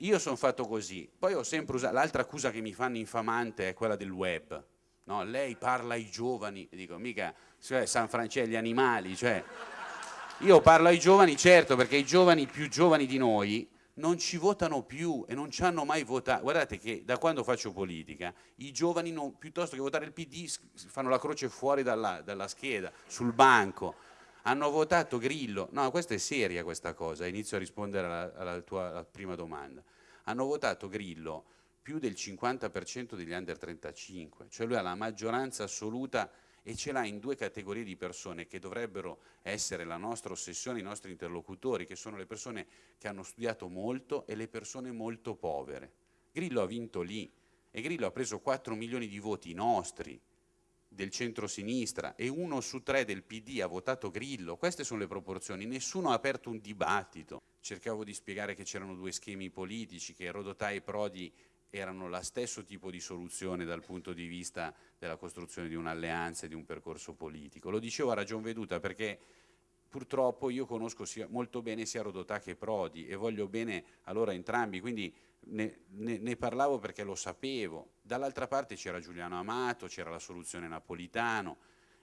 io sono fatto così, poi ho sempre usato, l'altra accusa che mi fanno infamante è quella del web, no? lei parla ai giovani, dico mica cioè, San Francesco gli animali, cioè, io parlo ai giovani certo perché i giovani più giovani di noi non ci votano più e non ci hanno mai votato. Guardate che da quando faccio politica, i giovani non, piuttosto che votare il PD fanno la croce fuori dalla, dalla scheda, sul banco. Hanno votato Grillo. No, questa è seria questa cosa, inizio a rispondere alla, alla tua alla prima domanda. Hanno votato Grillo più del 50% degli under 35, cioè lui ha la maggioranza assoluta e ce l'ha in due categorie di persone che dovrebbero essere la nostra ossessione, i nostri interlocutori, che sono le persone che hanno studiato molto e le persone molto povere. Grillo ha vinto lì e Grillo ha preso 4 milioni di voti nostri del centro-sinistra e uno su tre del PD ha votato Grillo, queste sono le proporzioni, nessuno ha aperto un dibattito. Cercavo di spiegare che c'erano due schemi politici, che Rodotà e Prodi erano lo stesso tipo di soluzione dal punto di vista della costruzione di un'alleanza e di un percorso politico. Lo dicevo a ragion veduta perché purtroppo io conosco sia, molto bene sia Rodotà che Prodi e voglio bene allora entrambi, quindi ne, ne, ne parlavo perché lo sapevo. Dall'altra parte c'era Giuliano Amato, c'era la soluzione Napolitano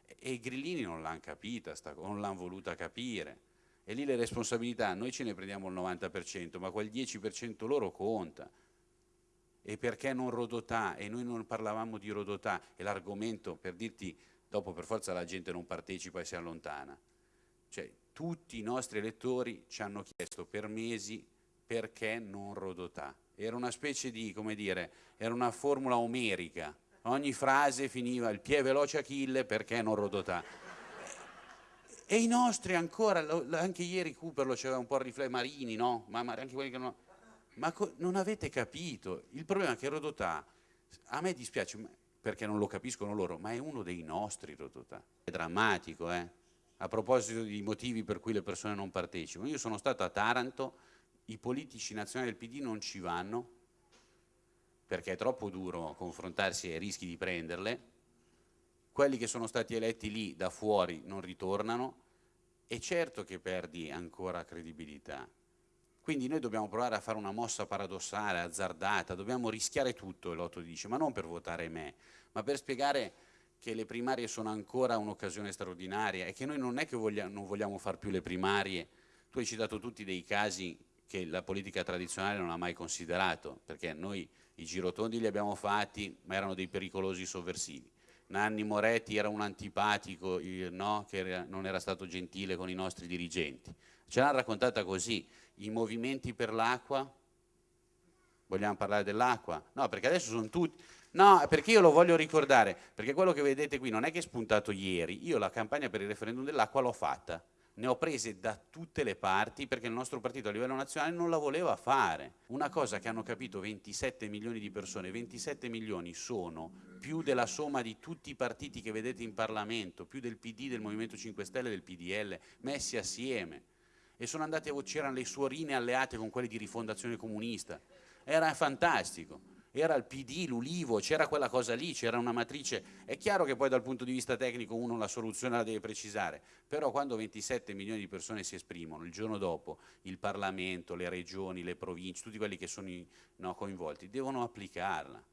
e i grillini non l'hanno capita, sta, non l'hanno voluta capire. E lì le responsabilità, noi ce ne prendiamo il 90%, ma quel 10% loro conta e perché non Rodotà e noi non parlavamo di Rodotà e l'argomento per dirti dopo per forza la gente non partecipa e si allontana cioè tutti i nostri elettori ci hanno chiesto per mesi perché non Rodotà era una specie di come dire era una formula omerica ogni frase finiva il piede veloce Achille perché non Rodotà e i nostri ancora anche ieri Cooper lo c'era un po' riflesso Marini no? ma anche quelli che non ma non avete capito, il problema è che Rodotà, a me dispiace perché non lo capiscono loro, ma è uno dei nostri Rodotà. È drammatico, eh? A proposito di motivi per cui le persone non partecipano. Io sono stato a Taranto, i politici nazionali del PD non ci vanno, perché è troppo duro confrontarsi ai rischi di prenderle, quelli che sono stati eletti lì da fuori non ritornano, e certo che perdi ancora credibilità, quindi noi dobbiamo provare a fare una mossa paradossale, azzardata, dobbiamo rischiare tutto, l'Otto dice, ma non per votare me, ma per spiegare che le primarie sono ancora un'occasione straordinaria e che noi non è che vogliamo, non vogliamo far più le primarie. Tu hai citato tutti dei casi che la politica tradizionale non ha mai considerato, perché noi i girotondi li abbiamo fatti, ma erano dei pericolosi sovversivi. Nanni Moretti era un antipatico, no? che era, non era stato gentile con i nostri dirigenti. Ce l'hanno raccontata così, i movimenti per l'acqua, vogliamo parlare dell'acqua? No, perché adesso sono tutti, no, perché io lo voglio ricordare, perché quello che vedete qui non è che è spuntato ieri, io la campagna per il referendum dell'acqua l'ho fatta, ne ho prese da tutte le parti perché il nostro partito a livello nazionale non la voleva fare. Una cosa che hanno capito 27 milioni di persone, 27 milioni sono più della somma di tutti i partiti che vedete in Parlamento, più del PD, del Movimento 5 Stelle, del PDL, messi assieme. E sono andati a c'erano le suorine alleate con quelle di rifondazione comunista. Era fantastico era il PD, l'Ulivo, c'era quella cosa lì, c'era una matrice, è chiaro che poi dal punto di vista tecnico uno la soluzione la deve precisare, però quando 27 milioni di persone si esprimono, il giorno dopo il Parlamento, le regioni, le province, tutti quelli che sono no, coinvolti, devono applicarla.